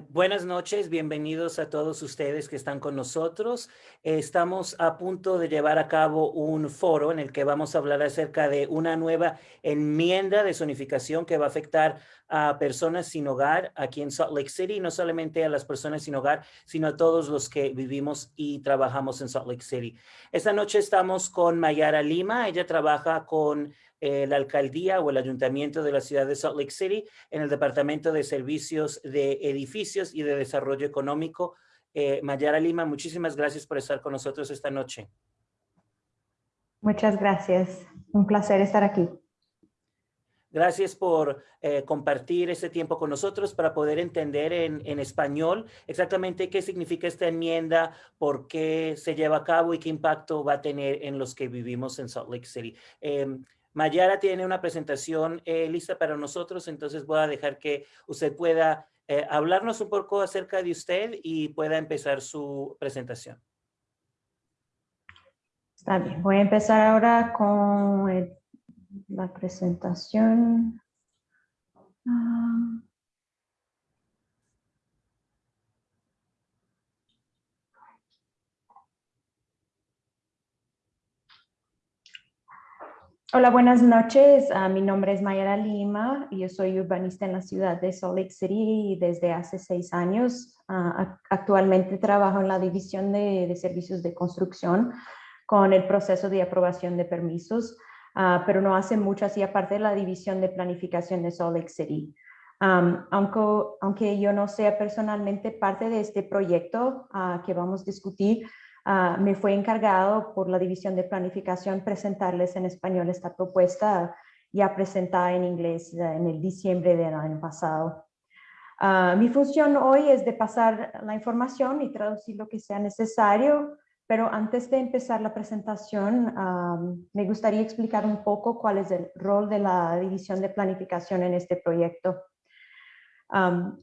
buenas noches, bienvenidos a todos ustedes que están con nosotros. estamos a punto de llevar a cabo un foro en el que vamos a hablar acerca de una nueva enmienda de zonificación que va a afectar a personas sin hogar aquí en Salt Lake City, no solamente a las personas sin hogar, sino a todos los que vivimos y trabajamos en Salt Lake City. Esta noche estamos con Mayara Lima, ella trabaja con la alcaldía o el ayuntamiento de la ciudad de Salt Lake City en el Departamento de Servicios de Edificios y de Desarrollo Económico. Eh, Mayara Lima, muchísimas gracias por estar con nosotros esta noche. Muchas gracias. Un placer estar aquí. Gracias por eh, compartir ese tiempo con nosotros para poder entender en, en, español exactamente qué significa esta enmienda, por qué se lleva a cabo y qué impacto va a tener en los que vivimos en Salt Lake City. Em, Mayara tiene una presentación eh, lista para nosotros, entonces voy a dejar que usted pueda eh, hablarnos un poco acerca de usted y pueda empezar su presentación. Está bien, voy a empezar ahora con la presentación. Ah. Hola, buenas noches. Uh, mi nombre es Mayara Lima y yo soy urbanista en la ciudad de Salt Lake City desde hace seis años. Uh, actualmente trabajo en la división de, de, servicios de construcción con el proceso de aprobación de permisos, uh, pero no hace mucho así aparte de la división de planificación de Salt Lake City. Um, aunque, aunque yo no sea personalmente parte de este proyecto que vamos a discutir, Ah, me fue encargado por la División de Planificación presentarles en español esta propuesta ya presentada en inglés en el diciembre del año pasado. Uh, mi función hoy es de pasar la información y traducir lo que sea necesario, pero antes de empezar la presentación, um, me gustaría explicar un poco cuál es el rol de la División de Planificación en este proyecto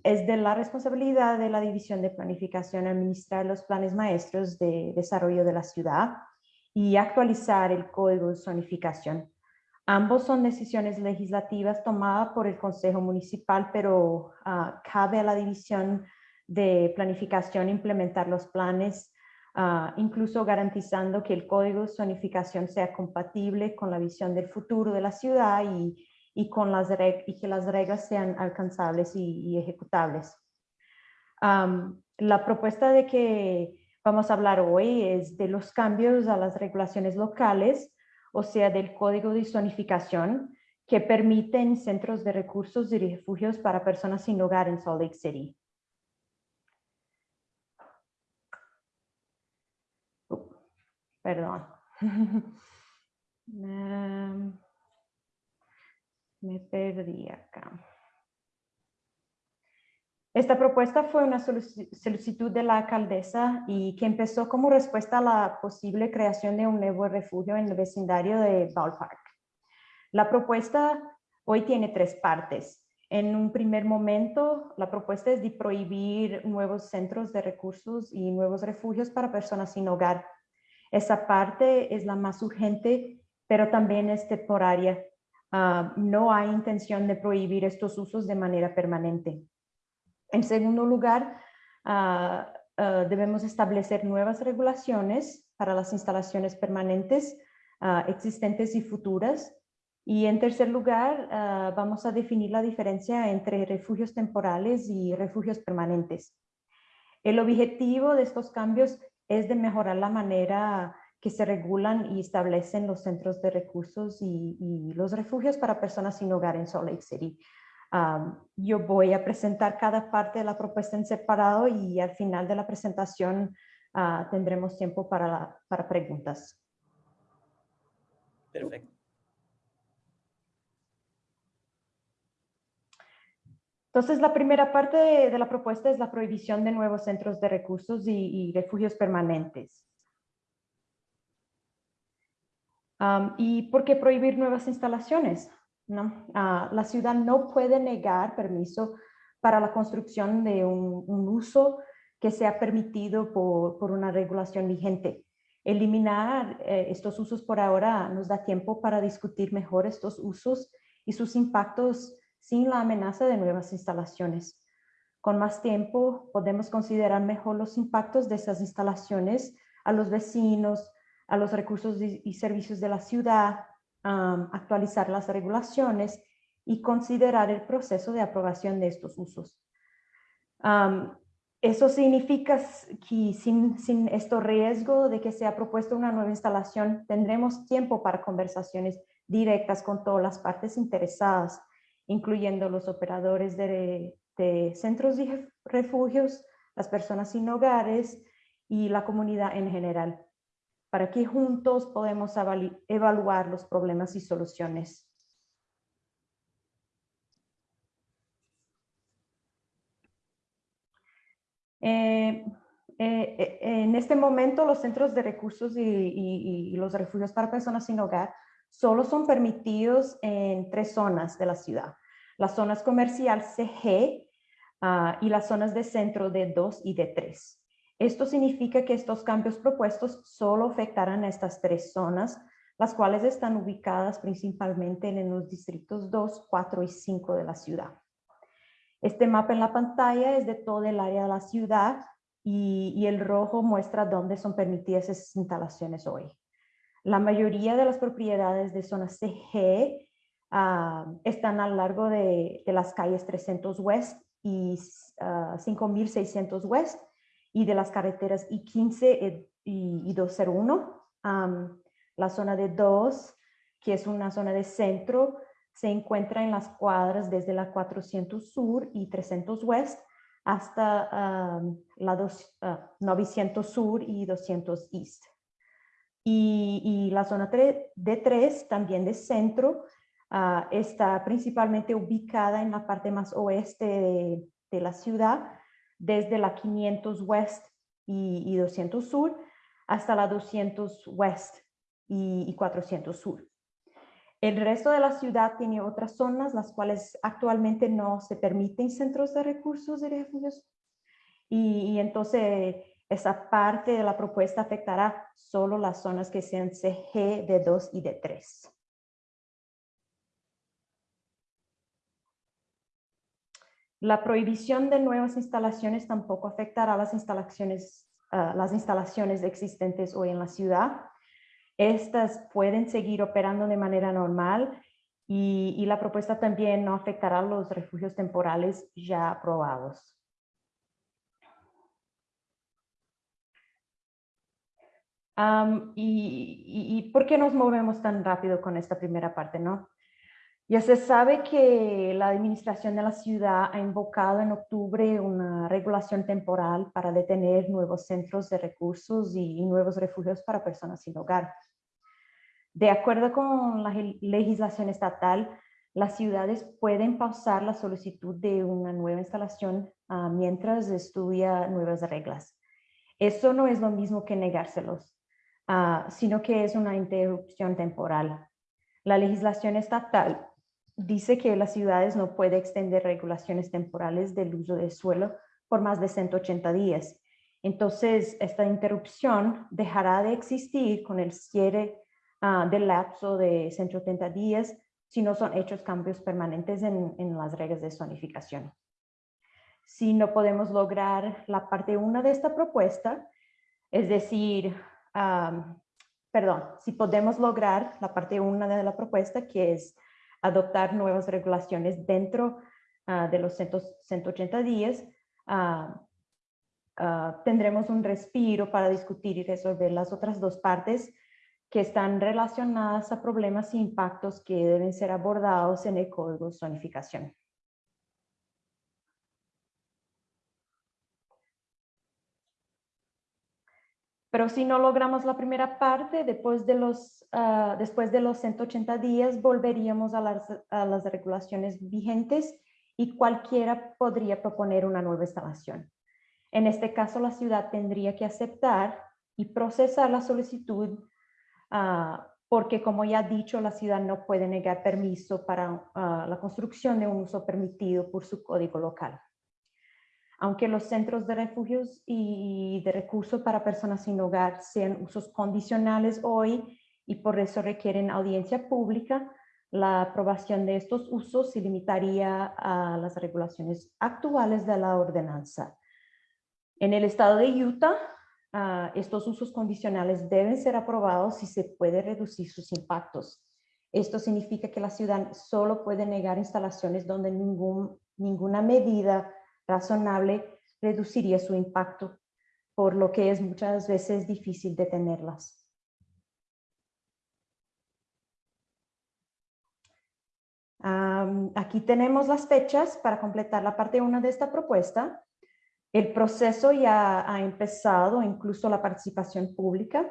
es de la responsabilidad de la División de Planificación administrar los planes maestros de desarrollo de la ciudad y actualizar el código de zonificación. Ambos son decisiones legislativas tomadas por el Consejo Municipal, pero ah, cabe a la División de Planificación implementar los planes, ah, incluso garantizando que el código de zonificación sea compatible con la visión del futuro de la ciudad y y, con las y que las reglas sean alcanzables y, ejecutables. la propuesta de que vamos a hablar hoy es de los cambios a las regulaciones locales, o sea, del código de zonificación que permiten centros de recursos y refugios para personas sin hogar en Salt Lake City. perdón. Me perdí acá. Esta propuesta fue una solicitud de la alcaldesa y que empezó como respuesta a la posible creación de un nuevo refugio en el vecindario de Ballpark. La propuesta hoy tiene tres partes. En un primer momento, la propuesta es de prohibir nuevos centros de recursos y nuevos refugios para personas sin hogar. Esa parte es la más urgente, pero también es temporaria Ah, no hay intención de prohibir estos usos de manera permanente. En segundo lugar, ah, ah, debemos establecer nuevas regulaciones para las instalaciones permanentes existentes y futuras. Y en tercer lugar, vamos a definir la diferencia entre refugios temporales y refugios permanentes. El objetivo de estos cambios es de mejorar la manera que se regulan y establecen los centros de recursos y, los refugios para personas sin hogar en Salt Lake City. yo voy a presentar cada parte de la propuesta en separado y al final de la presentación ah, tendremos tiempo para, para preguntas. Perfecto. Entonces, la primera parte de, la propuesta es la prohibición de nuevos centros de recursos y, y refugios permanentes. ¿Y por qué prohibir nuevas instalaciones? ¿No? Ah, la ciudad no puede negar permiso para la construcción de un, uso que sea permitido por, una regulación vigente. Eliminar eh, estos usos por ahora nos da tiempo para discutir mejor estos usos y sus impactos sin la amenaza de nuevas instalaciones. Con más tiempo podemos considerar mejor los impactos de esas instalaciones a los vecinos, a los recursos y servicios de la ciudad, actualizar las regulaciones y considerar el proceso de aprobación de estos usos. eso significa que sin, sin este riesgo de que sea propuesta una nueva instalación, tendremos tiempo para conversaciones directas con todas las partes interesadas, incluyendo los operadores de, de centros de refugios, las personas sin hogares y la comunidad en general, para que juntos podemos evaluar los problemas y soluciones. Eh, eh, eh, en este momento los centros de recursos y, los refugios para personas sin hogar solo son permitidos en tres zonas de la ciudad. Las zonas comercial CG ah, y las zonas de centro de 2 y de 3. Esto significa que estos cambios propuestos solo afectarán a estas tres zonas, las cuales están ubicadas principalmente en los distritos 2, 4 y 5 de la ciudad. Este mapa en la pantalla es de todo el área de la ciudad y, el rojo muestra dónde son permitidas esas instalaciones hoy. La mayoría de las propiedades de zona CG ah, están a lo largo de, las calles 300 West y 5600 ah, West y de las carreteras I-15 y, 201. la zona de 2, que es una zona de centro, se encuentra en las cuadras desde la 400 Sur y 300 West hasta la 900 ah, Sur y 200 East. Y, la zona de 3, también de centro, ah, está principalmente ubicada en la parte más oeste de, la ciudad, desde la 500 West y, 200 Sur hasta la 200 West y, y 400 Sur. El resto de la ciudad tiene otras zonas, las cuales actualmente no se permiten centros de recursos de refugios. Y, entonces esa parte de la propuesta afectará solo las zonas que sean CG de 2 y de 3. La prohibición de nuevas instalaciones tampoco afectará las instalaciones, ah, las instalaciones existentes hoy en la ciudad. Estas pueden seguir operando de manera normal y, la propuesta también no afectará los refugios temporales ya aprobados. y, y, por qué nos movemos tan rápido con esta primera parte? no? Ya se sabe que la administración de la ciudad ha invocado en octubre una regulación temporal para detener nuevos centros de recursos y nuevos refugios para personas sin hogar. De acuerdo con la legislación estatal, las ciudades pueden pausar la solicitud de una nueva instalación ah, mientras estudia nuevas reglas. Eso no es lo mismo que negárselos, ah, sino que es una interrupción temporal. La legislación estatal dice que las ciudades no pueden extender regulaciones temporales del uso del suelo por más de 180 días. Entonces, esta interrupción dejará de existir con el cierre uh, del lapso de 180 días si no son hechos cambios permanentes en, en las reglas de zonificación. Si no podemos lograr la parte 1 de esta propuesta, es decir, perdón, si podemos lograr la parte 1 de la propuesta, que es adoptar nuevas regulaciones dentro ah, de los 180 días, ah, tendremos un respiro para discutir y resolver las otras dos partes que están relacionadas a problemas e impactos que deben ser abordados en el código de zonificación. Pero si no logramos la primera parte, después de los, ah, después de los 180 días, volveríamos a las, a las regulaciones vigentes y cualquiera podría proponer una nueva instalación. En este caso, la ciudad tendría que aceptar y procesar la solicitud Ah, porque como ya he dicho, la ciudad no puede negar permiso para ah, la construcción de un uso permitido por su código local. Aunque los centros de refugios y de recursos para personas sin hogar sean usos condicionales hoy y por eso requieren audiencia pública, La aprobación de estos usos se limitaría a las regulaciones actuales de la ordenanza. En el estado de Utah, ah, estos usos condicionales deben ser aprobados si se puede reducir sus impactos. Esto significa que la ciudad solo puede negar instalaciones donde ningún, ninguna medida razonable reduciría su impacto, por lo que es muchas veces difícil detenerlas. aquí tenemos las fechas para completar la parte 1 de esta propuesta. El proceso ya ha empezado, incluso la participación pública.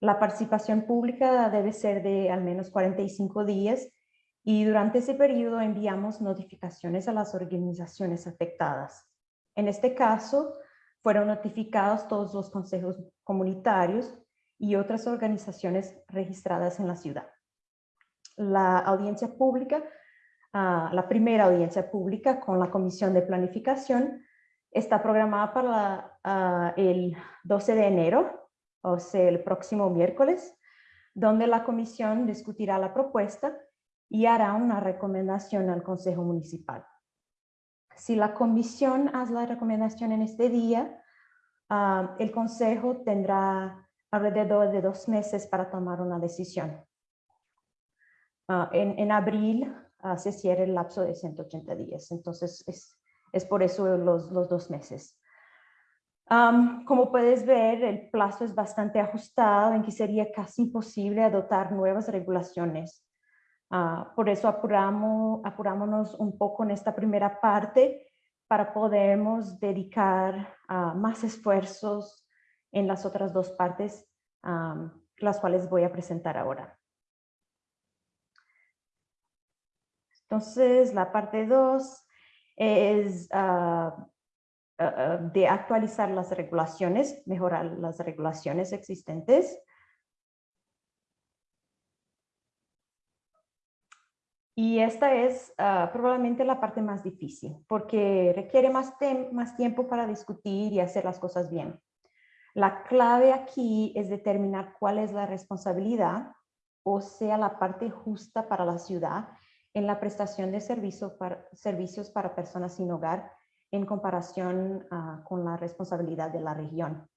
La participación pública debe ser de al menos 45 días y durante ese periodo enviamos notificaciones a las organizaciones afectadas. En este caso, fueron notificados todos los consejos comunitarios y otras organizaciones registradas en la ciudad. La audiencia pública la primera audiencia pública con la Comisión de Planificación está programada para el 12 de enero, o sea, el próximo miércoles, donde la comisión discutirá la propuesta y hará una recomendación al Consejo Municipal. Si la comisión hace la recomendación en este día, el Consejo tendrá alrededor de dos meses para tomar una decisión. en, en abril se cierra el lapso de 180 días. Entonces, es, es por eso los, los dos meses. como puedes ver, el plazo es bastante ajustado en que sería casi imposible adoptar nuevas regulaciones. Ah, por eso apuramos, apurámonos un poco en esta primera parte para podernos dedicar a más esfuerzos en las otras dos partes, las cuales voy a presentar ahora. Entonces, la parte 2 es ah, de actualizar las regulaciones, mejorar las regulaciones existentes. Y esta es probablemente la parte más difícil, porque requiere más, tiempo para discutir y hacer las cosas bien. La clave aquí es determinar cuál es la responsabilidad, o sea, la parte justa para la ciudad en la prestación de servicios para personas sin hogar en comparación ah, con la responsabilidad de la región.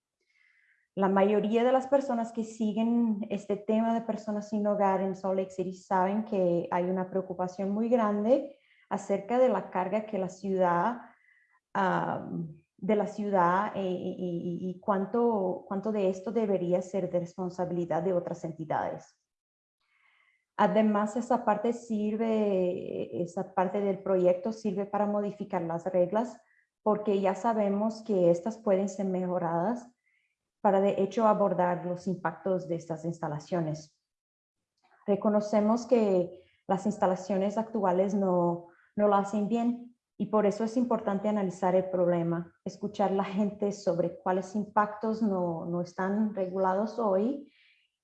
La mayoría de las personas que siguen este tema de personas sin hogar en Salt Lake saben que hay una preocupación muy grande acerca de la carga que la ciudad, de la ciudad eh, y, cuánto, cuánto de esto debería ser de responsabilidad de otras entidades. Además, esa parte sirve, esa parte del proyecto sirve para modificar las reglas porque ya sabemos que estas pueden ser mejoradas para de hecho abordar los impactos de estas instalaciones. Reconocemos que las instalaciones actuales no, no lo hacen bien y por eso es importante analizar el problema, escuchar a la gente sobre cuáles impactos no, no están regulados hoy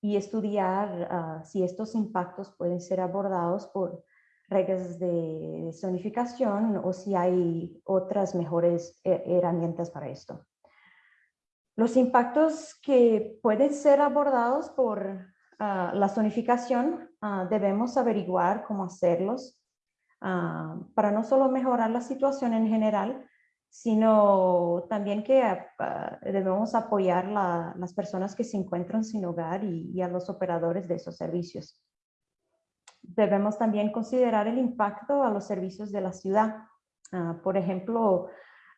y estudiar ah, si estos impactos pueden ser abordados por reglas de zonificación o si hay otras mejores eh, herramientas para esto. Los impactos que pueden ser abordados por ah, la zonificación ah, debemos averiguar cómo hacerlos para no solo mejorar la situación en general, sino también que debemos apoyar a las personas que se encuentran sin hogar y, a los operadores de esos servicios. Debemos también considerar el impacto a los servicios de la ciudad. Por ejemplo,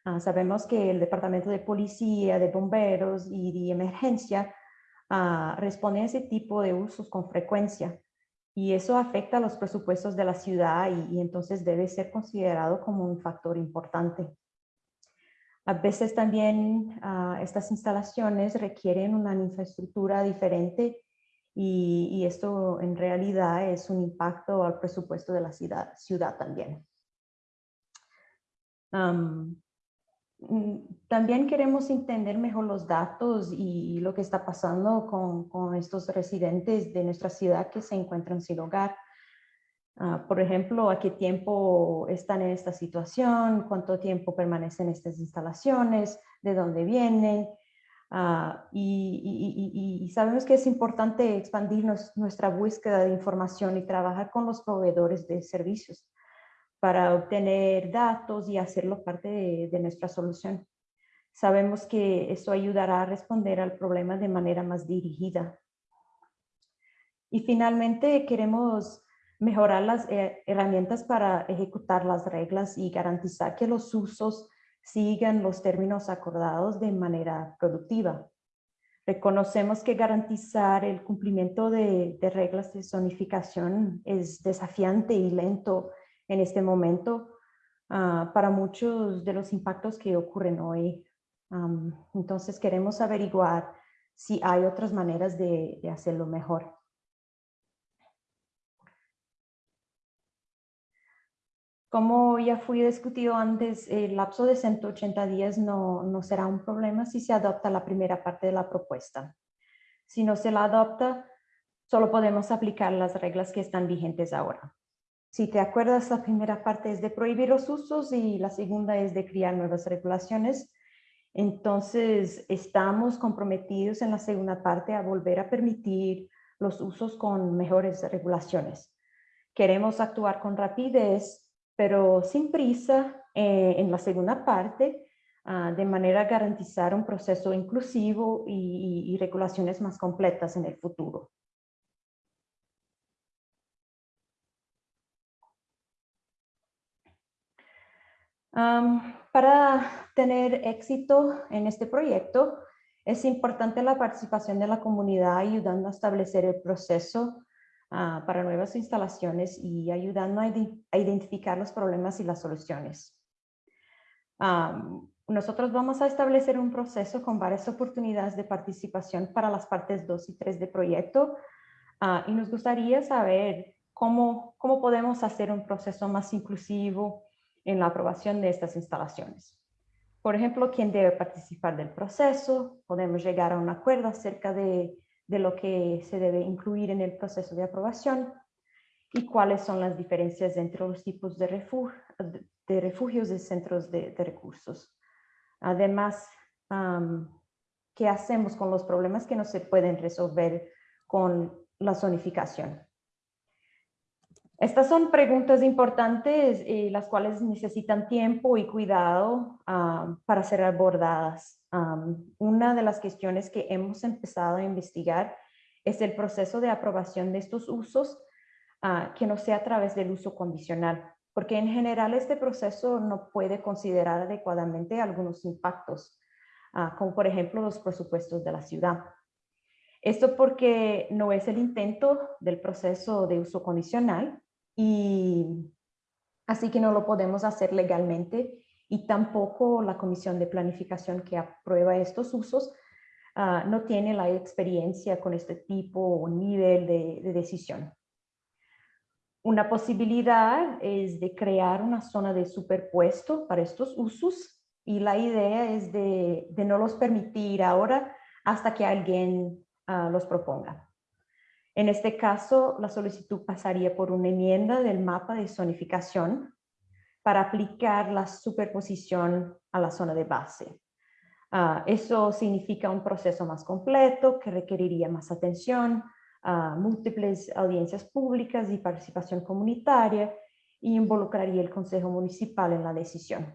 ah, sabemos que el Departamento de Policía, de Bomberos y de Emergencia responden a ese tipo de usos con frecuencia y eso afecta a los presupuestos de la ciudad y entonces debe ser considerado como un factor importante. A veces también ah, estas instalaciones requieren una infraestructura diferente y, esto en realidad es un impacto al presupuesto de la ciudad, ciudad también. Mm, también queremos entender mejor los datos y lo que está pasando con, con estos residentes de nuestra ciudad que se encuentran sin hogar. Ah, por ejemplo, a qué tiempo están en esta situación, cuánto tiempo permanecen estas instalaciones, de dónde vienen, Ah, y, sabemos que es importante expandir nuestra búsqueda de información y trabajar con los proveedores de servicios para obtener datos y hacerlo parte de, nuestra solución. Sabemos que eso ayudará a responder al problema de manera más dirigida. Y finalmente queremos mejorar las eh, herramientas para ejecutar las reglas y garantizar que los usos sigan los términos acordados de manera productiva. Reconocemos que garantizar el cumplimiento de, reglas de zonificación es desafiante y lento en este momento ah, para muchos de los impactos que ocurren hoy. entonces queremos averiguar si hay otras maneras de hacerlo mejor. Como ya fui discutido antes, el lapso de 180 días no, no será un problema si se adopta la primera parte de la propuesta. Si no se la adopta, solo podemos aplicar las reglas que están vigentes ahora. Si te acuerdas, la primera parte es de prohibir los usos y la segunda es de crear nuevas regulaciones. Entonces, estamos comprometidos en la segunda parte a volver a permitir los usos con mejores regulaciones. Queremos actuar con rapidez pero sin prisa eh, en la segunda parte, ah, de manera a garantizar un proceso inclusivo y, regulaciones más completas en el futuro. Para tener éxito en este proyecto, es importante la participación de la comunidad ayudando a establecer el proceso Ah, para nuevas instalaciones y ayudando a, identificar los problemas y las soluciones. nosotros vamos a establecer un proceso con varias oportunidades de participación para las partes 2 y 3 de proyecto ah, y nos gustaría saber cómo, cómo podemos hacer un proceso más inclusivo en la aprobación de estas instalaciones. Por ejemplo, quién debe participar del proceso, podemos llegar a un acuerdo acerca de de lo que se debe incluir en el proceso de aprobación y cuáles son las diferencias entre los tipos de, de refugios y centros de, recursos. Además, ¿qué hacemos con los problemas que no se pueden resolver con la zonificación? Estas son preguntas importantes y las cuales necesitan tiempo y cuidado para ser abordadas una de las cuestiones que hemos empezado a investigar es el proceso de aprobación de estos usos ah, que no sea a través del uso condicional, porque en general este proceso no puede considerar adecuadamente algunos impactos, ah, como por ejemplo los presupuestos de la ciudad. Esto porque no es el intento del proceso de uso condicional y así que no lo podemos hacer legalmente y tampoco la comisión de planificación que aprueba estos usos ah, no tiene la experiencia con este tipo o nivel de, decisión. Una posibilidad es de crear una zona de superpuesto para estos usos y la idea es de, no los permitir ahora hasta que alguien ah, los proponga. En este caso, la solicitud pasaría por una enmienda del mapa de zonificación para aplicar la superposición a la zona de base. Ah, eso significa un proceso más completo que requeriría más atención, uh, múltiples audiencias públicas y participación comunitaria y involucraría el Consejo Municipal en la decisión.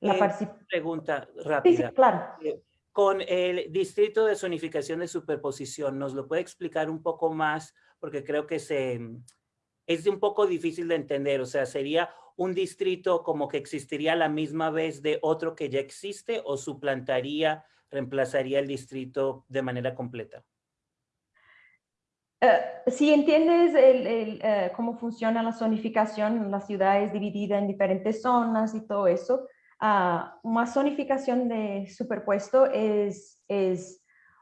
La eh, pregunta rápida. Sí, claro. Eh, con el distrito de zonificación de superposición, ¿nos lo puede explicar un poco más? Porque creo que se, es un poco difícil de entender. O sea, sería un distrito como que existiría la misma vez de otro que ya existe o suplantaría, reemplazaría el distrito de manera completa? Eh, si entiendes eh, cómo funciona la zonificación, la ciudad es dividida en diferentes zonas y todo eso, una zonificación de superpuesto es,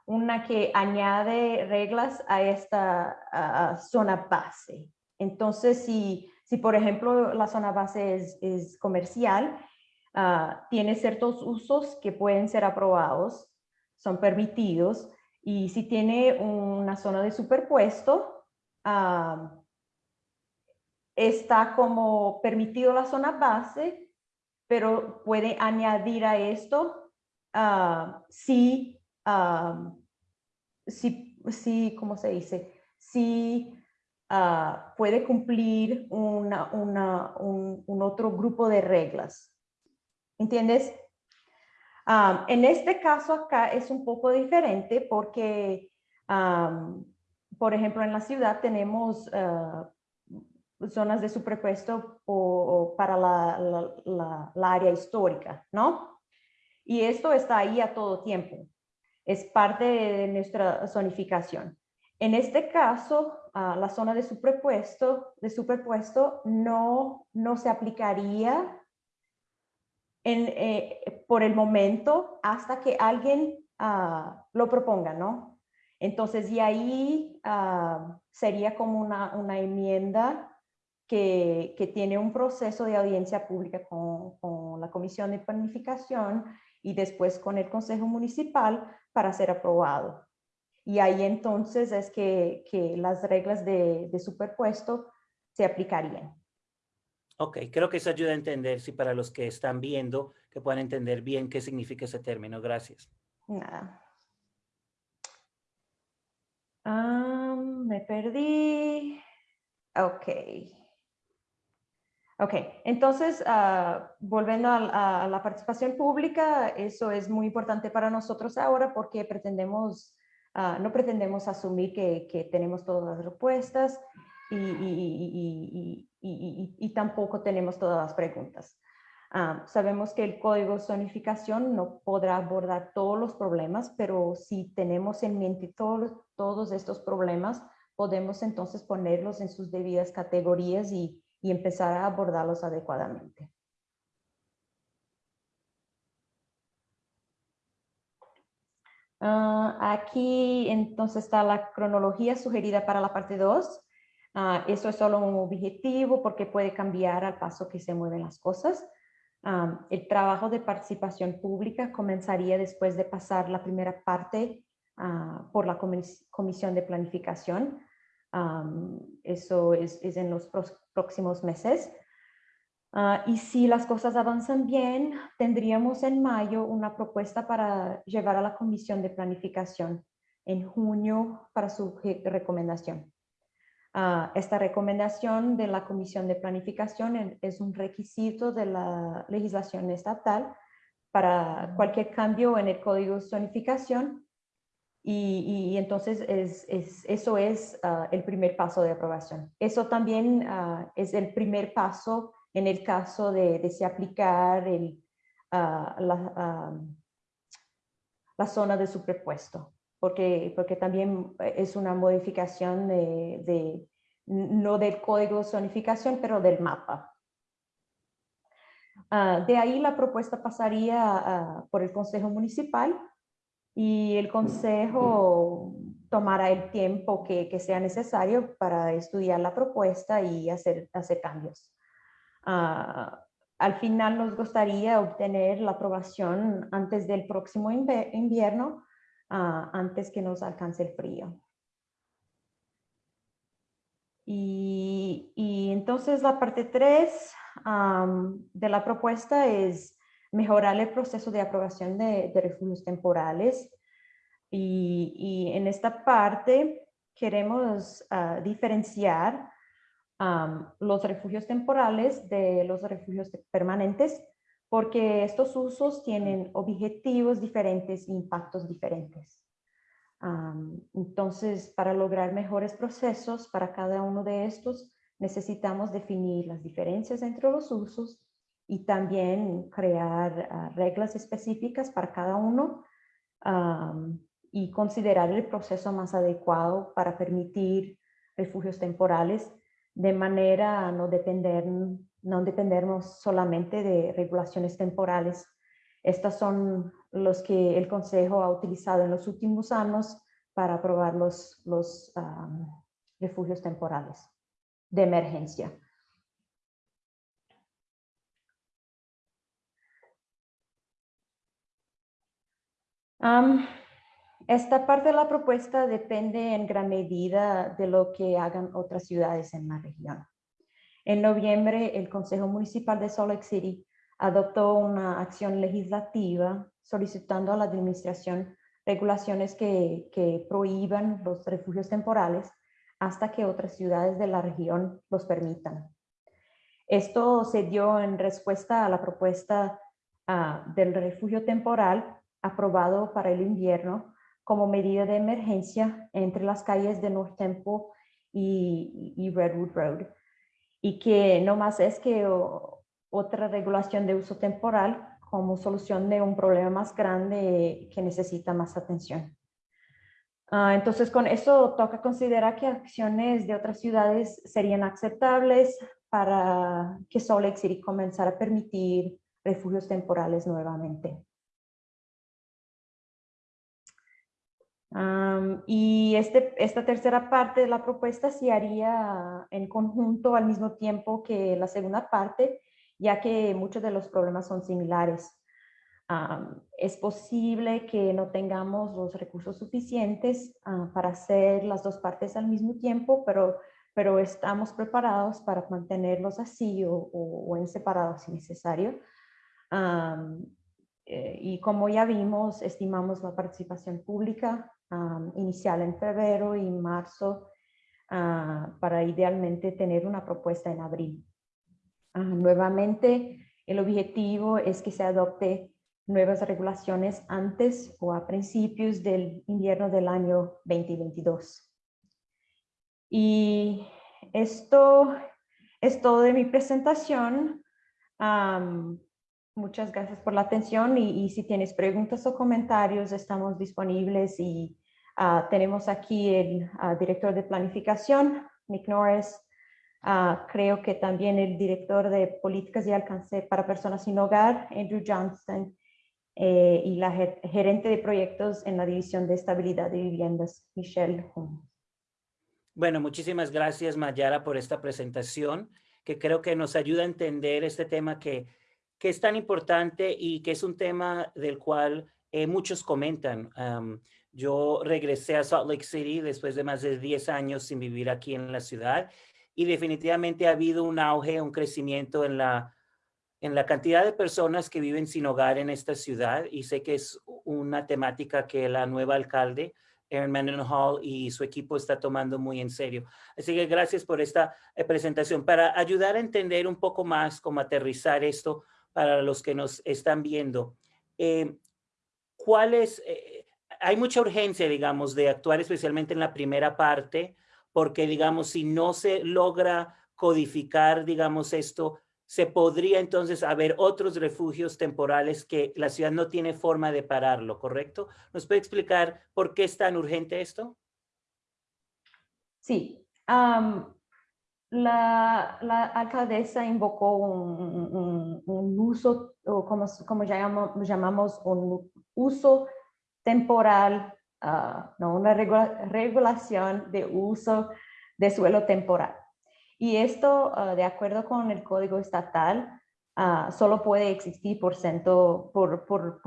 una que añade reglas a esta zona base. Entonces, si si, por ejemplo, la zona base es, comercial, ah, tiene ciertos usos que pueden ser aprobados, son permitidos, y si tiene una zona de superpuesto, ah, está como permitido la zona base, pero puede añadir a esto ah, sí, ah, sí, sí, ¿cómo se dice? Sí ah, puede cumplir una, una, un, un, otro grupo de reglas. ¿Entiendes? en este caso acá es un poco diferente porque, por ejemplo, en la ciudad tenemos zonas de superpuesto o, para la, la, área histórica, ¿no? Y esto está ahí a todo tiempo. Es parte de nuestra zonificación. En este caso, la zona de superpuesto, de superpuesto no, no se aplicaría en, eh, por el momento hasta que alguien ah, lo proponga, ¿no? Entonces, y ahí ah, sería como una, una enmienda que, tiene un proceso de audiencia pública con, la Comisión de Planificación y después con el Consejo Municipal para ser aprobado. Y ahí entonces es que, las reglas de, superpuesto se aplicarían. Ok, creo que eso ayuda a entender, si para los que están viendo, que puedan entender bien qué significa ese término. Gracias. Nada. Ah, me perdí. Ok. Ok, entonces, uh, volviendo a, a, la participación pública, eso es muy importante para nosotros ahora porque pretendemos, uh, no pretendemos asumir que, que, tenemos todas las respuestas y, y, y, y, tampoco tenemos todas las preguntas. Uh, sabemos que el código de zonificación no podrá abordar todos los problemas, pero si tenemos en mente todos, todos estos problemas, podemos entonces ponerlos en sus debidas categorías y y empezar a abordarlos adecuadamente. Ah, aquí entonces está la cronología sugerida para la parte 2. Ah, eso es solo un objetivo porque puede cambiar al paso que se mueven las cosas. Ah, el trabajo de participación pública comenzaría después de pasar la primera parte por la comisión de planificación. Eso es, es, en los próximos meses. Ah, y si las cosas avanzan bien, tendríamos en mayo una propuesta para llevar a la Comisión de Planificación en junio para su recomendación. Ah, esta recomendación de la Comisión de Planificación es un requisito de la legislación estatal para cualquier cambio en el código de zonificación y, entonces es, es, eso es ah, el primer paso de aprobación. Eso también ah, es el primer paso en el caso de, de aplicar el, ah, la, la, zona de superpuesto, porque, porque también es una modificación de, de no del código de zonificación, pero del mapa. de ahí la propuesta pasaría por el Consejo Municipal y el consejo tomará el tiempo que, sea necesario para estudiar la propuesta y hacer, hacer cambios. Ah, al final nos gustaría obtener la aprobación antes del próximo invierno, ah, antes que nos alcance el frío. Y, entonces la parte 3 de la propuesta es mejorar el proceso de aprobación de, refugios temporales. Y, en esta parte queremos ah, diferenciar los refugios temporales de los refugios permanentes porque estos usos tienen objetivos diferentes e impactos diferentes. entonces, para lograr mejores procesos para cada uno de estos, necesitamos definir las diferencias entre los usos y también crear ah, reglas específicas para cada uno y considerar el proceso más adecuado para permitir refugios temporales de manera a no depender, no dependernos solamente de regulaciones temporales. Estas son los que el Consejo ha utilizado en los últimos años para aprobar los, los refugios temporales de emergencia. Esta parte de la propuesta depende en gran medida de lo que hagan otras ciudades en la región. En noviembre, el Consejo Municipal de Salt Lake City adoptó una acción legislativa solicitando a la administración regulaciones que, que prohíban los refugios temporales hasta que otras ciudades de la región los permitan. Esto se dio en respuesta a la propuesta ah, del refugio temporal aprobado para el invierno como medida de emergencia entre las calles de North Temple y, Redwood Road. Y que no más es que otra regulación de uso temporal como solución de un problema más grande que necesita más atención. Ah, entonces, con eso toca considerar que acciones de otras ciudades serían aceptables para que Salt Lake City comenzara a permitir refugios temporales nuevamente. Y este, esta tercera parte de la propuesta se haría en conjunto al mismo tiempo que la segunda parte, ya que muchos de los problemas son similares. es posible que no tengamos los recursos suficientes ah, para hacer las dos partes al mismo tiempo, pero, pero estamos preparados para mantenerlos así o, o, en separados si necesario. Eh, y como ya vimos, estimamos la participación pública inicial en febrero y marzo ah, para idealmente tener una propuesta en abril. Ah, nuevamente, el objetivo es que se adopte nuevas regulaciones antes o a principios del invierno del año 2022. Y esto es todo de mi presentación. muchas gracias por la atención y, y, si tienes preguntas o comentarios estamos disponibles y Ah, tenemos aquí el ah, director de planificación, Nick Norris. Ah, creo que también el director de políticas y alcance para personas sin hogar, Andrew Johnston, eh, y la gerente de proyectos en la División de Estabilidad de Viviendas, Michelle. Bueno, muchísimas gracias Mayara por esta presentación que creo que nos ayuda a entender este tema que, que es tan importante y que es un tema del cual eh, muchos comentan. Yo regresé a Salt Lake City después de más de 10 años sin vivir aquí en la ciudad y definitivamente ha habido un auge, un crecimiento en la, en la cantidad de personas que viven sin hogar en esta ciudad y sé que es una temática que la nueva alcalde, Erin Mendenhall y su equipo está tomando muy en serio. Así que gracias por esta eh, presentación. Para ayudar a entender un poco más cómo aterrizar esto para los que nos están viendo, eh, ¿cuál es, eh, hay mucha urgencia, digamos, de actuar especialmente en la primera parte, porque, digamos, si no se logra codificar, digamos, esto, se podría entonces haber otros refugios temporales que la ciudad no tiene forma de pararlo, ¿correcto? ¿Nos puede explicar por qué es tan urgente esto? Sí. la, alcaldesa invocó un, uso, o como, como llamamos, llamamos un uso temporal, ah, no, una regulación de uso de suelo temporal. Y esto, ah, de acuerdo con el código estatal, ah, solo puede existir por,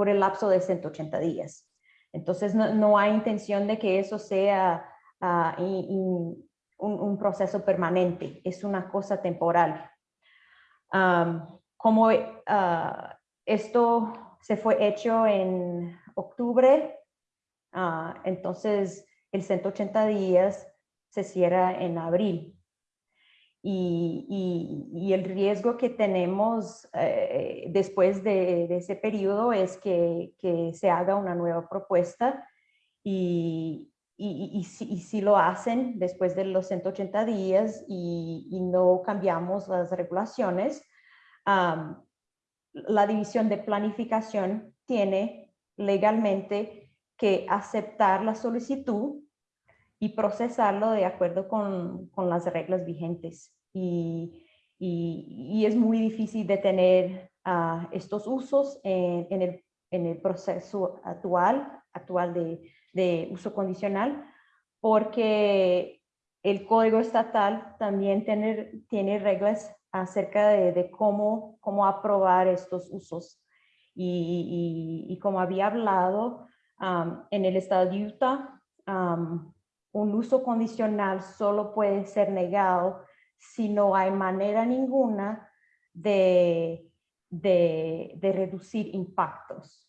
el lapso de 180 días. Entonces, no, hay intención de que eso sea un, proceso permanente, es una cosa temporal. como esto se fue hecho en octubre, ah, entonces el 180 días se cierra en abril. Y, el riesgo que tenemos eh, después de, ese periodo es que, se haga una nueva propuesta y, si, lo hacen después de los 180 días y, no cambiamos las regulaciones, la división de planificación tiene legalmente que aceptar la solicitud y procesarlo de acuerdo con, las reglas vigentes. Y, es muy difícil detener uh, estos usos en, el, proceso actual, actual de, uso condicional, porque el código estatal también tiene, tiene reglas acerca de, cómo, cómo aprobar estos usos. Y, como había hablado, en el estado de Utah, un uso condicional solo puede ser negado si no hay manera ninguna de, de, de reducir impactos.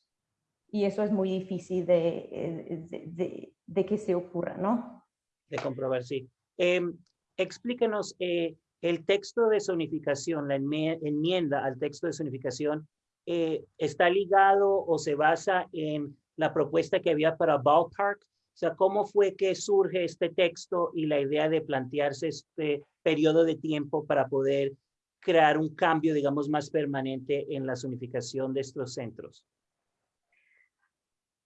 Y eso es muy difícil de, de que se ocurra, ¿no? De comprobar, sí. Eh, explíquenos, eh, el texto de zonificación, la enmienda al texto de zonificación, eh, ¿está ligado o se basa en la propuesta que había para Ballpark? O sea, ¿cómo fue que surge este texto y la idea de plantearse este periodo de tiempo para poder crear un cambio, digamos, más permanente en la zonificación de estos centros?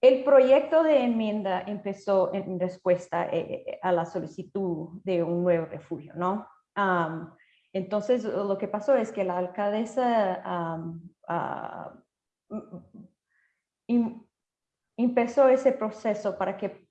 El proyecto de enmienda empezó en respuesta eh, a la solicitud de un nuevo refugio, ¿no? entonces, lo que pasó es que la alcaldesa ah, empezó ese proceso para que,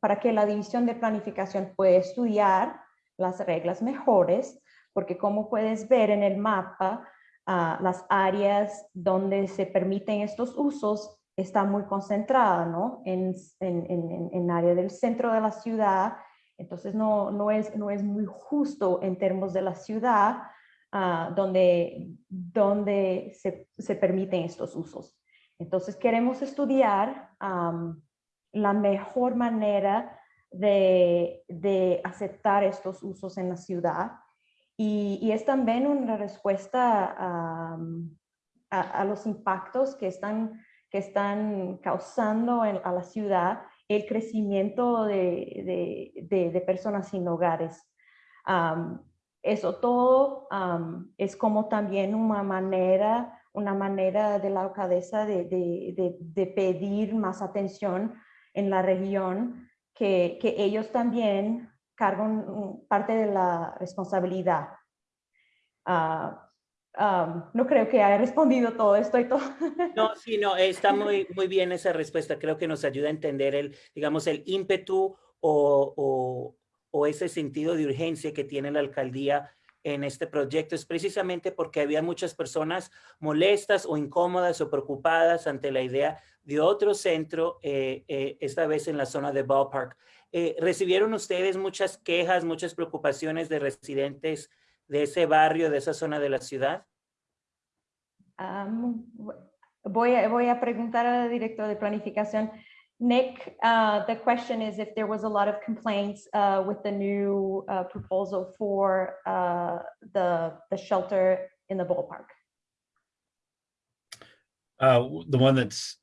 para que la división de planificación pueda estudiar las reglas mejores, porque como puedes ver en el mapa, ah, las áreas donde se permiten estos usos está muy concentrada, ¿no? En, en, en, en área del centro de la ciudad, entonces no, no, es, no es muy justo en términos de la ciudad uh, donde, donde se, se, permiten estos usos. Entonces queremos estudiar um, la mejor manera de, de, aceptar estos usos en la ciudad y, y es también una respuesta a, a, a los impactos que están que están causando en, a la ciudad el crecimiento de, de, de, personas sin hogares. Um, eso todo um, es como también una manera, una manera de la alcaldesa de, de, pedir más atención en la región, que, que ellos también cargan parte de la responsabilidad. Uh, no creo que haya respondido todo esto y todo. No, sí, no, está muy, muy bien esa respuesta. Creo que nos ayuda a entender el, digamos, el ímpetu o, o, o ese sentido de urgencia que tiene la alcaldía en este proyecto es precisamente porque había muchas personas molestas o incómodas o preocupadas ante la idea de otro centro, eh, eh, esta vez en la zona de Ballpark. Eh, ¿Recibieron ustedes muchas quejas, muchas preocupaciones de residentes de ese barrio, de esa zona de la ciudad? Um, voy, a, voy a preguntar al director de planificación. Nick, uh, the question is if there was a lot of complaints uh, with the new uh, proposal for uh, the, the shelter in the ballpark. Uh, the one that's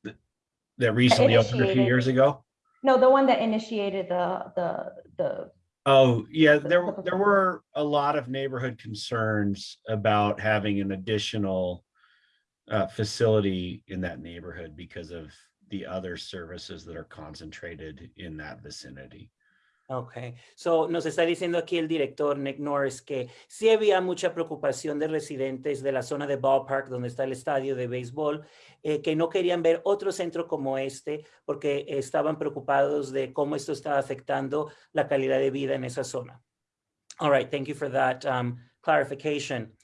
that recently opened a few years ago. No, the one that initiated the the the Oh, yeah, there, there were a lot of neighborhood concerns about having an additional uh, facility in that neighborhood because of the other services that are concentrated in that vicinity. Ok, so nos está diciendo aquí el director Nick Norris que sí había mucha preocupación de residentes de la zona de Ballpark, donde está el estadio de béisbol, eh, que no querían ver otro centro como este porque estaban preocupados de cómo esto estaba afectando la calidad de vida en esa zona. All right, thank you for that um, clarification.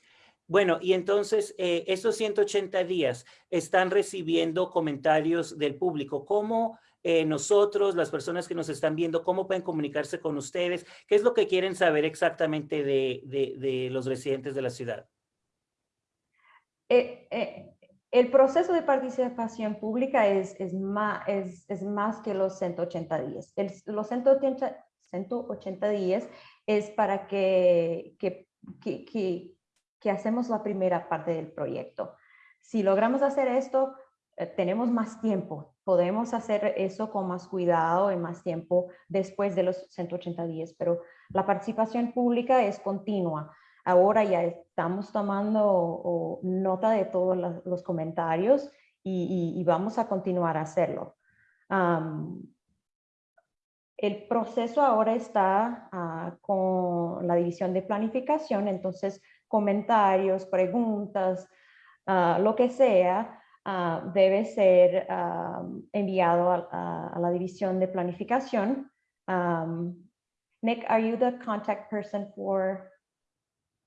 Bueno, y entonces eh, estos 180 días están recibiendo comentarios del público. ¿Cómo eh, nosotros, las personas que nos están viendo, cómo pueden comunicarse con ustedes, qué es lo que quieren saber exactamente de, los residentes de la ciudad. Eh, eh, el proceso de participación pública es, más, que los 180 días. Los 180, 180 días es para que, que hacemos la primera parte del proyecto. Si logramos hacer esto, eh, tenemos más tiempo, podemos hacer eso con más cuidado y más tiempo después de los 180 días, pero la participación pública es continua. Ahora ya estamos tomando nota de todos los comentarios y, vamos a continuar a hacerlo. el proceso ahora está ah, con la división de planificación, entonces comentarios, preguntas, ah, lo que sea, uh, debe ser um, enviado a, la división de planificación. Um, Nick, are you the contact person for?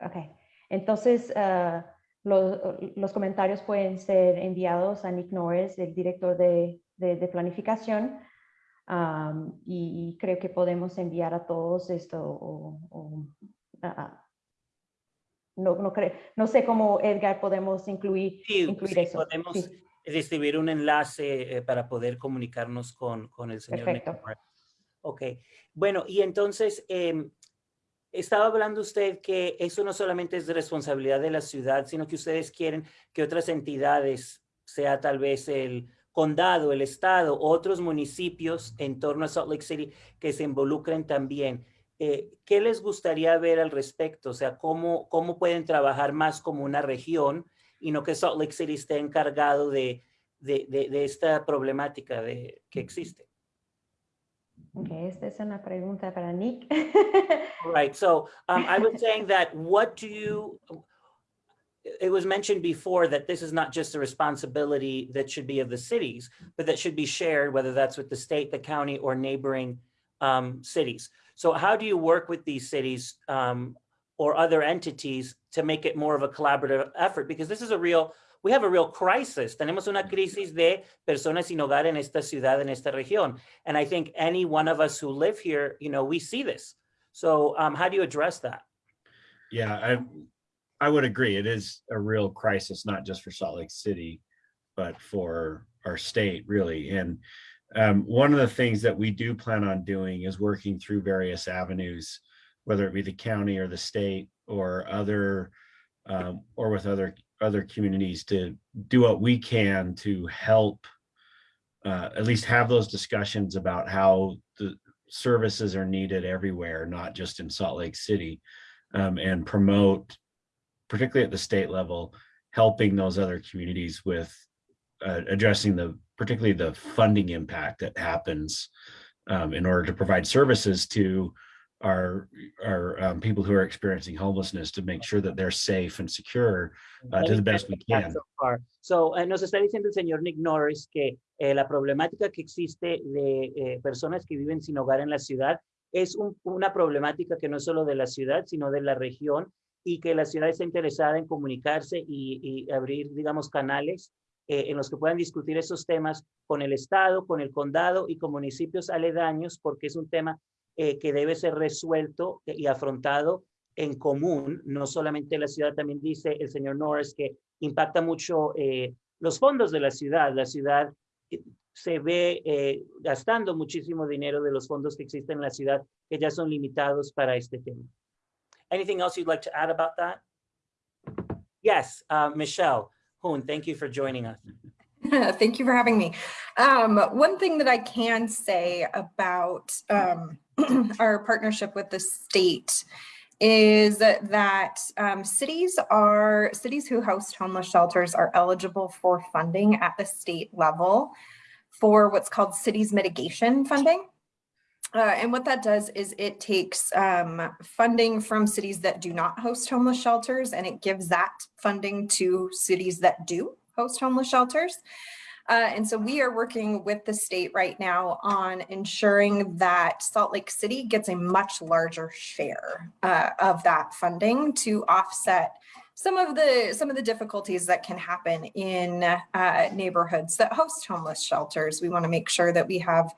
Okay. Entonces, uh, los, los, comentarios pueden ser enviados a Nick Norris, el director de, de, de planificación, um, y, creo que podemos enviar a todos esto uh, no, no, no sé cómo, Edgar, podemos incluir, Sí, incluir sí, eso. podemos Sí. distribuir un enlace eh, para poder comunicarnos con, con el señor. Perfecto. Ok, bueno, y entonces em, estaba hablando usted que eso no solamente es de responsabilidad de la ciudad, sino que ustedes quieren que otras entidades, sea tal vez el condado, el estado, otros municipios en torno a Salt Lake City que se involucren también. Eh, ¿Qué les gustaría ver al respecto? O sea, ¿cómo, ¿cómo pueden trabajar más como una región y no que Salt Lake City esté encargado de, de, de, de esta problemática de, que existe? Ok, esta es una pregunta para Nick. Right. So um, I was saying that what do you, it was mentioned before that this is not just a responsibility that should be of the cities, but that should be shared, whether that's with the state, the county, or neighboring um, cities. So how do you work with these cities um, or other entities to make it more of a collaborative effort? Because this is a real, we have a real crisis. Tenemos una crisis de personas sin hogar en esta ciudad, en esta región. And I think any one of us who live here, you know, we see this. So um, how do you address that? Yeah, I, I would agree. It is a real crisis, not just for Salt Lake City, but for our state really. And um, one of the things that we do plan on doing is working through various avenues, whether it be the county or the state or other, um, or with other, other communities to do what we can to help uh, at least have those discussions about how the services are needed everywhere, not just in Salt Lake City, um, and promote, particularly at the state level, helping those other communities with uh, addressing the, particularly the funding impact that happens um, in order to provide services to our, our um, people who are experiencing homelessness to make sure that they're safe and secure uh, to the best we can. So, far. So, eh, nos está diciendo el señor Nick Norris que eh, la problemática que existe de eh, personas que viven sin hogar en la ciudad es un- una problemática que no es solo de la ciudad, sino de la región y que la ciudad está interesada en comunicarse y, y abrir, digamos, canales eh, en los que puedan discutir esos temas con el Estado, con el condado y con municipios aledaños, porque es un tema eh, que debe ser resuelto y afrontado en común, no solamente la ciudad, también dice el señor Norris que impacta mucho eh, los fondos de la ciudad. La ciudad se ve gastando muchísimo dinero de los fondos que existen en la ciudad que ya son limitados para este tema. Anything else you'd like to add about that? Yes, uh, Michelle Hoon, thank you for joining us. Thank you for having me. Um, one thing that I can say about um, our partnership with the state is that um, cities are cities who host homeless shelters are eligible for funding at the state level for what's called cities mitigation funding. Uh, and what that does is it takes um, funding from cities that do not host homeless shelters and it gives that funding to cities that do host homeless shelters. Uh, and so we are working with the state right now on ensuring that Salt Lake City gets a much larger share uh, of that funding to offset some of the some of the difficulties that can happen in uh, neighborhoods that host homeless shelters. We want to make sure that we have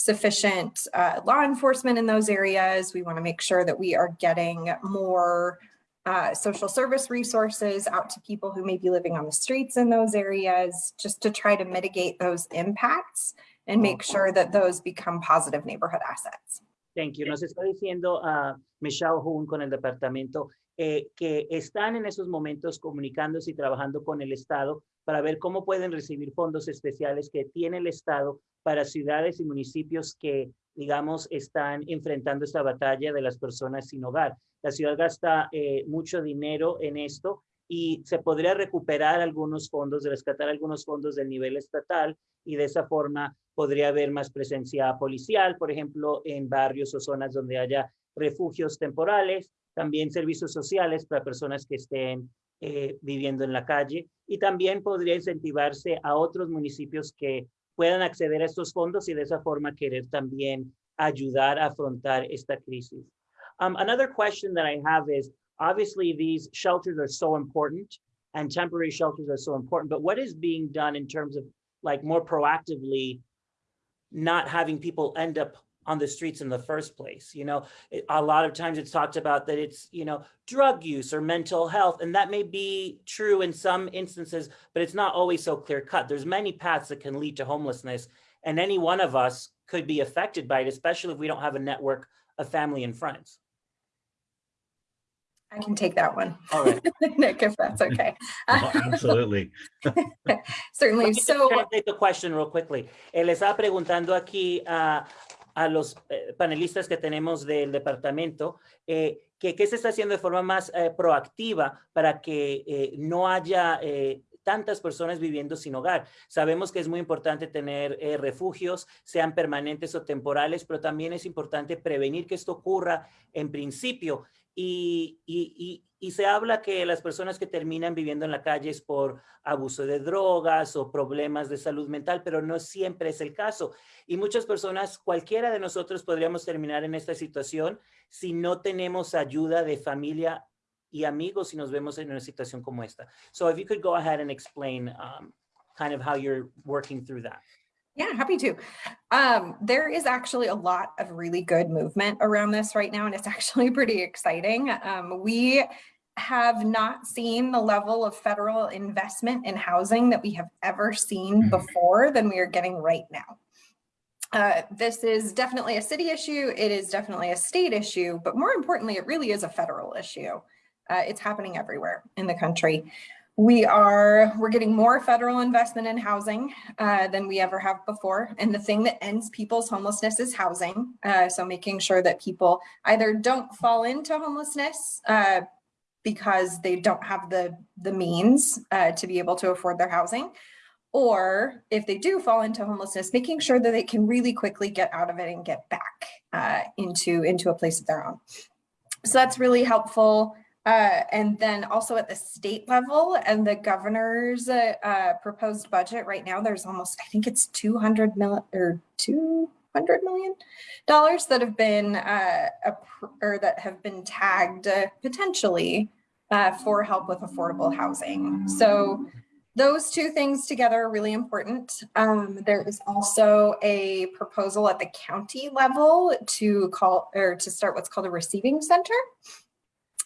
sufficient uh, law enforcement in those areas. We want to make sure that we are getting more uh, social service resources out to people who may be living on the streets in those areas, just to try to mitigate those impacts and make sure that those become positive neighborhood assets. Thank you. Nos está diciendo a Michelle Hoon con el departamento eh, que están en esos momentos comunicándose y trabajando con el Estado para ver cómo pueden recibir fondos especiales que tiene el Estado para ciudades y municipios que, digamos, están enfrentando esta batalla de las personas sin hogar. La ciudad gasta eh, mucho dinero en esto y se podría recuperar algunos fondos, rescatar algunos fondos del nivel estatal y de esa forma podría haber más presencia policial, por ejemplo, en barrios o zonas donde haya refugios temporales, también servicios sociales para personas que estén eh, viviendo en la calle y también podría incentivarse a otros municipios que puedan acceder a estos fondos y de esa forma querer también ayudar a afrontar esta crisis. Um, another question that I have is, obviously these shelters are so important and temporary shelters are so important, but what is being done in terms of like more proactively not having people end up on the streets in the first place. You know, a lot of times it's talked about that it's, you know, drug use or mental health, and that may be true in some instances, but it's not always so clear cut. There's many paths that can lead to homelessness, and any one of us could be affected by it, especially if we don't have a network of family and friends. I can take that one. All right. Nick, if that's okay. Well, oh, Absolutely. Certainly. Let me just So the question real quickly. Le estaba preguntando aquí a, a los eh, panelistas que tenemos del departamento eh, que qué se está haciendo de forma más eh, proactiva para que no haya tantas personas viviendo sin hogar. Sabemos que es muy importante tener refugios, sean permanentes o temporales, pero también es importante prevenir que esto ocurra en principio. Y, se habla que las personas que terminan viviendo en la calle es por abuso de drogas o problemas de salud mental, pero no siempre es el caso. Y muchas personas, cualquiera de nosotros podríamos terminar en esta situación si no tenemos ayuda de familia y amigos si nos vemos en una situación como esta. So if you could go ahead and explain um, kind of how you're working through that. Yeah, happy to. Um, there is actually a lot of really good movement around this right now, and it's actually pretty exciting. Um, we have not seen the level of federal investment in housing that we have ever seen Mhm. before than we are getting right now. Uh, this is definitely a city issue. It is definitely a state issue, but more importantly, it really is a federal issue. Uh, it's happening everywhere in the country. We are, we're getting more federal investment in housing uh, than we ever have before. And the thing that ends people's homelessness is housing. Uh, so making sure that people either don't fall into homelessness uh, because they don't have the, the means uh, to be able to afford their housing. Or if they do fall into homelessness, making sure that they can really quickly get out of it and get back uh, into, into a place of their own. So that's really helpful. Uh, and then also at the state level and the governor's uh, uh, proposed budget right now, there's almost, I think it's 200 mil or 200 million dollars that have been uh, or that have been tagged uh, potentially uh, for help with affordable housing. So those two things together are really important. Um, there is also a proposal at the county level to call or to start what's called a receiving center.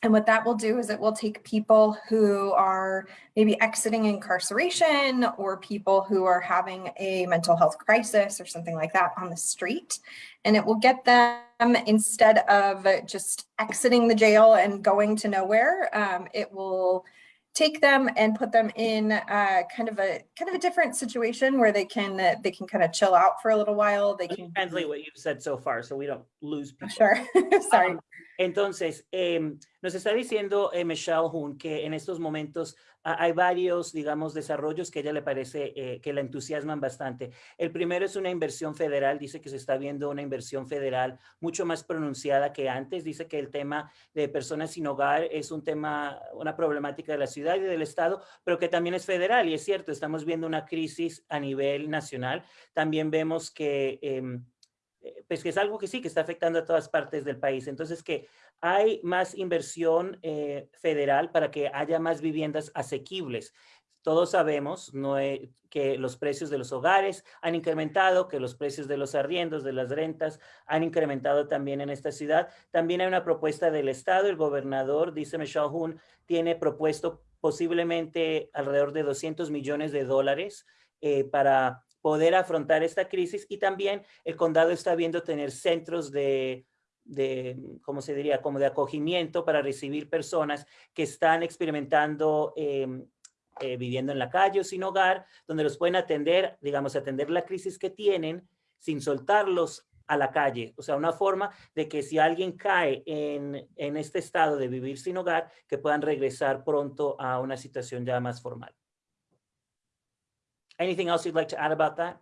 And what that will do is it will take people who are maybe exiting incarceration or people who are having a mental health crisis or something like that on the street. And it will get them instead of just exiting the jail and going to nowhere, um, it will take them and put them in uh, kind of a kind of a different situation where they can uh, they can kind of chill out for a little while. They can translate what you've said so far so we don't lose people. sure. Sorry. Um, Entonces, em, nos está diciendo eh, Michelle Hoon que en estos momentos ah, hay varios, digamos, desarrollos que a ella le parece eh, que la entusiasman bastante. El primero es una inversión federal, dice que se está viendo una inversión federal mucho más pronunciada que antes. Dice que el tema de personas sin hogar es un tema, una problemática de la ciudad y del estado, pero que también es federal. Y es cierto, estamos viendo una crisis a nivel nacional. También vemos que... eh, pues que es algo que sí, que está afectando a todas partes del país. Entonces, que hay más inversión eh, federal para que haya más viviendas asequibles. Todos sabemos que los precios de los hogares han incrementado, que los precios de los arriendos, de las rentas, han incrementado también en esta ciudad. También hay una propuesta del Estado. El gobernador, dice Michelle Hoon, tiene propuesto posiblemente alrededor de 200 millones de dólares eh, para poder afrontar esta crisis y también el condado está viendo tener centros de, de, ¿cómo se diría? Como de acogimiento para recibir personas que están experimentando em, eh, viviendo en la calle o sin hogar, donde los pueden atender, digamos, atender la crisis que tienen sin soltarlos a la calle. O sea, una forma de que si alguien cae en, en este estado de vivir sin hogar, que puedan regresar pronto a una situación ya más formal. Anything else you'd like to add about that?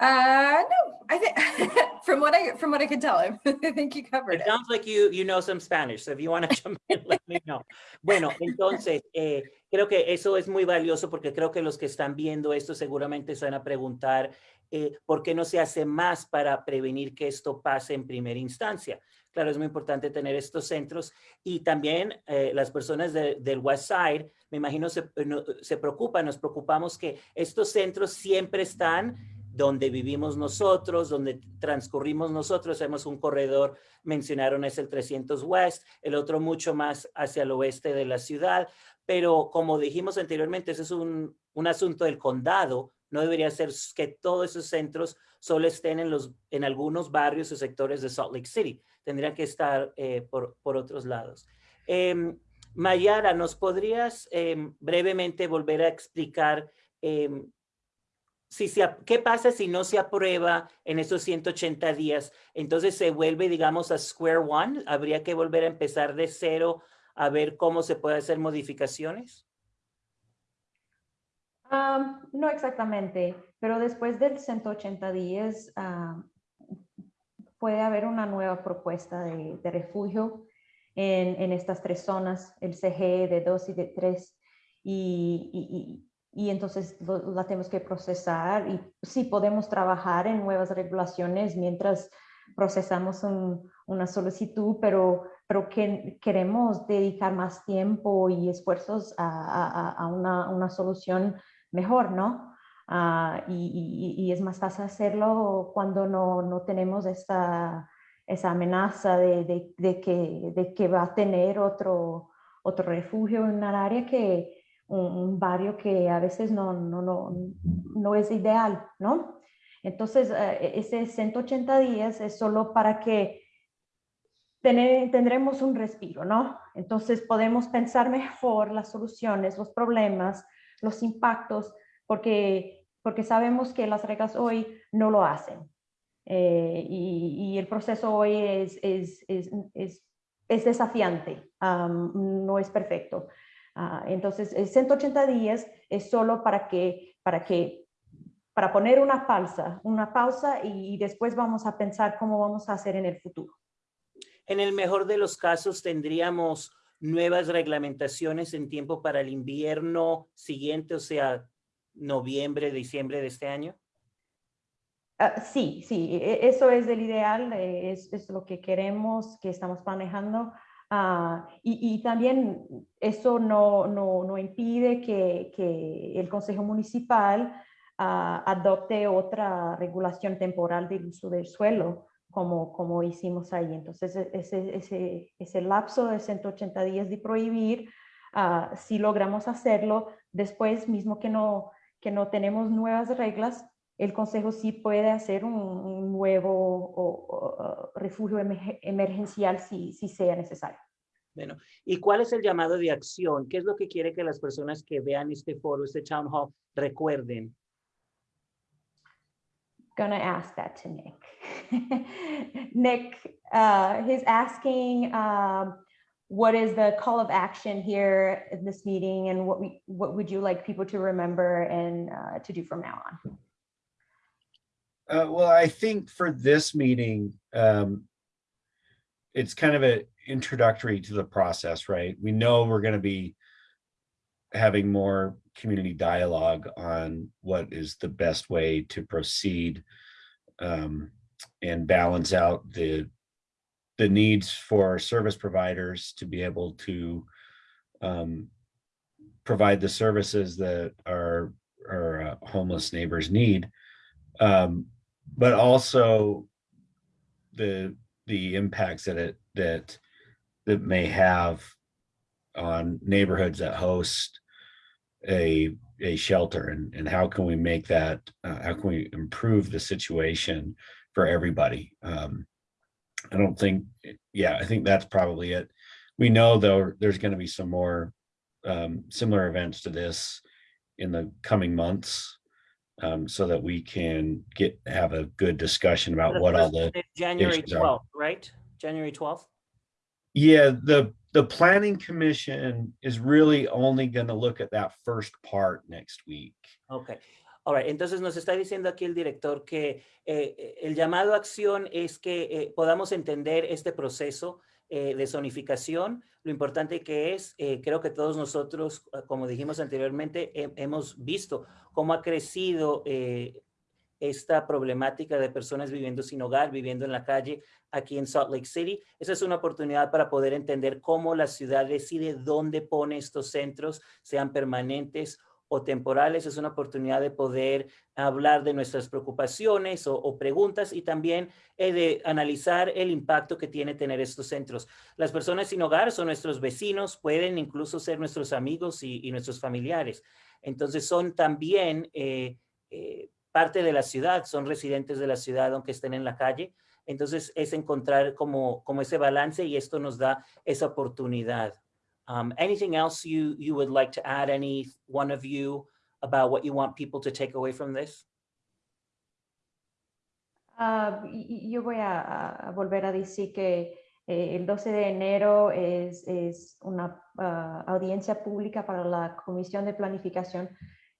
Uh, no, I think from what I from what I could tell, I think you covered It it. sounds like you, you know some Spanish, so if you want to jump in, let me know. Bueno, entonces, eh, creo que eso es muy valioso porque creo que los que están viendo esto seguramente se van a preguntar eh, por qué no se hace más para prevenir que esto pase en primera instancia. Claro, es muy importante tener estos centros y también eh, las personas de- del West Side, me imagino, se, no- se preocupan, nos preocupamos que estos centros siempre están donde vivimos nosotros, donde transcurrimos nosotros. Hemos un corredor, mencionaron, es el 300 West, el otro mucho más hacia el oeste de la ciudad. Pero como dijimos anteriormente, ese es un, un asunto del condado. No debería ser que todos esos centros solo estén en, los, en algunos barrios o sectores de Salt Lake City. Tendrían que estar eh, por, por, otros lados. Eh, Mayara, ¿nos podrías eh, brevemente volver a explicar em, si se, qué pasa si no se aprueba en esos 180 días? Entonces se vuelve, digamos, a square one. ¿Habría que volver a empezar de cero a ver cómo se puede hacer modificaciones? Um, no exactamente, pero después del 180 días uh, puede haber una nueva propuesta de, de refugio en, en, estas tres zonas, el CG de 2 y de 3, y, y, y entonces lo, la tenemos que procesar y sí podemos trabajar en nuevas regulaciones mientras procesamos un, una solicitud, pero, pero que queremos dedicar más tiempo y esfuerzos a, a, a una, una, solución mejor, ¿no? Uh, y, y, y, es más fácil hacerlo cuando no, no tenemos esta, esa amenaza de, de, de, que, de que va a tener otro, otro refugio en un área que un, un barrio que a veces no, no, no, no es ideal, ¿no? Entonces, uh, ese 180 días es solo para que tener, tendremos un respiro, ¿no? Entonces, podemos pensar mejor las soluciones, los problemas, los impactos, porque, porque sabemos que las reglas hoy no lo hacen. Eh, y, y, el proceso hoy es, es, es, es, es desafiante, um, no es perfecto. Uh, entonces, 180 días es solo para que, para que, para poner una pausa, una pausa y después vamos a pensar cómo vamos a hacer en el futuro. En el mejor de los casos tendríamos nuevas reglamentaciones en tiempo para el invierno siguiente, o sea, noviembre, diciembre de este año? Uh, sí, sí, e, eso es el ideal, es, es, lo que queremos, que estamos manejando. Uh, y, y, también eso no, no, no impide que, que, el Consejo Municipal uh, adopte otra regulación temporal del uso del suelo como, como hicimos ahí. Entonces, e, ese, ese, ese lapso de 180 días de prohibir, si logramos hacerlo, después mismo que no, que no tenemos nuevas reglas, el Consejo sí puede hacer un, un nuevo o, o, refugio emergencial si, si sea necesario. Bueno, ¿y cuál es el llamado de acción? ¿Qué es lo que quiere que las personas que vean este foro, este town hall, recuerden? gonna ask that to Nick. Nick, uh, he's asking um, what is the call of action here in this meeting and what we what would you like people to remember and uh, to do from now on? Uh, well, I think for this meeting, um, it's kind of an introductory to the process, right? We know we're going to be having more community dialogue on what is the best way to proceed um, and balance out the the needs for service providers to be able to um, provide the services that our our uh, homeless neighbors need, um, but also the the impacts that it that that may have on neighborhoods that host a a shelter and and how can we make that uh, how can we improve the situation for everybody? Um i don't think yeah i think that's probably it we know though there's going to be some more um similar events to this in the coming months um so that we can get have a good discussion about what all the january 12th right january 12th yeah the the planning commission is really only going to look at that first part next week. Okay. All. Entonces nos está diciendo aquí el director que eh, el llamado a acción es que eh, podamos entender este proceso eh, de zonificación, lo importante que es, eh, creo que todos nosotros, como dijimos anteriormente, hemos visto cómo ha crecido eh, esta problemática de personas viviendo sin hogar, viviendo en la calle aquí en Salt Lake City. Esa es una oportunidad para poder entender cómo la ciudad decide dónde pone estos centros, sean permanentes o temporales, es una oportunidad de poder hablar de nuestras preocupaciones o, preguntas y también eh, de analizar el impacto que tiene tener estos centros. Las personas sin hogar son nuestros vecinos, pueden incluso ser nuestros amigos y, y nuestros familiares. Entonces son también eh, eh, parte de la ciudad, son residentes de la ciudad aunque estén en la calle. Entonces es encontrar como, como ese balance y esto nos da esa oportunidad. Um, anything else you, you would like to add, any one of you, about what you want people to take away from this? Y- yo voy a, a- volver a decir que eh, el 12 de enero es, es una ah, audiencia pública para la Comisión de Planificación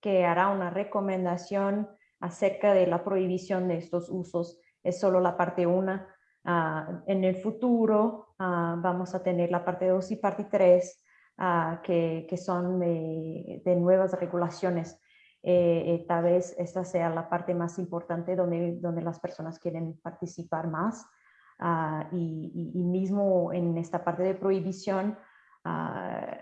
que hará una recomendación acerca de la prohibición de estos usos. Es solo la parte 1. en el futuro ah, vamos a tener la parte 2 y parte 3 que, que son de, de nuevas regulaciones eh, eh, tal vez esta sea la parte más importante donde, donde las personas quieren participar más. ah, y, y- y mismo en esta parte de prohibición, ah,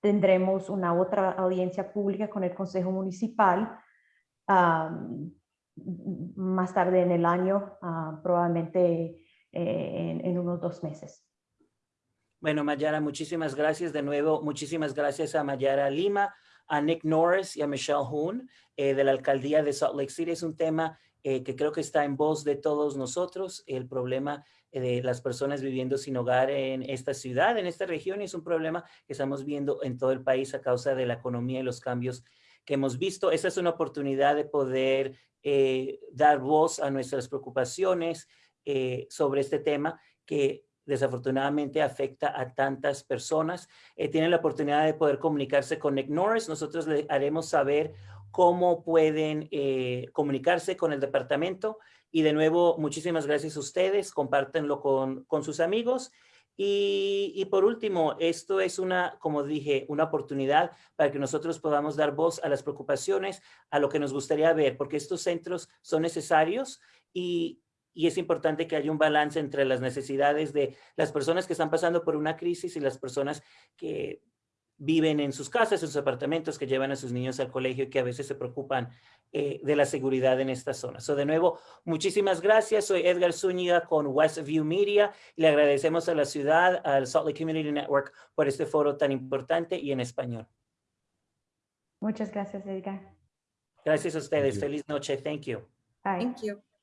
tendremos una otra audiencia pública con el Consejo Municipal ah, m- más tarde en el año, ah, probablemente eh, en, unos dos meses. Bueno, Mayara, muchísimas gracias de nuevo. Muchísimas gracias a Mayara Lima, a Nick Norris y a Michelle Hoon eh, de la alcaldía de Salt Lake City. Es un tema eh, que creo que está en voz de todos nosotros, el problema de las personas viviendo sin hogar en esta ciudad, en esta región, y es un problema que estamos viendo en todo el país a causa de la economía y los cambios que hemos visto. Esta es una oportunidad de poder eh, dar voz a nuestras preocupaciones eh, sobre este tema que desafortunadamente afecta a tantas personas. Eh, tienen la oportunidad de poder comunicarse con Nick Norris. Nosotros le haremos saber cómo pueden eh, comunicarse con el departamento. Y de nuevo, muchísimas gracias a ustedes. Compártenlo con, con sus amigos. Y, por último, esto es una, como dije, una oportunidad para que nosotros podamos dar voz a las preocupaciones, a lo que nos gustaría ver, porque estos centros son necesarios y, y es importante que haya un balance entre las necesidades de las personas que están pasando por una crisis y las personas que viven en sus casas, en sus apartamentos, que llevan a sus niños al colegio y que a veces se preocupan eh, de la seguridad en esta zona. So, de nuevo, muchísimas gracias. Soy Edgar Zúñiga con Westview Media. Le agradecemos a la ciudad, al Salt Lake Community Network, por este foro tan importante y en español. Muchas gracias, Edgar. Gracias a ustedes. Feliz noche. Thank you. Bye. Thank you.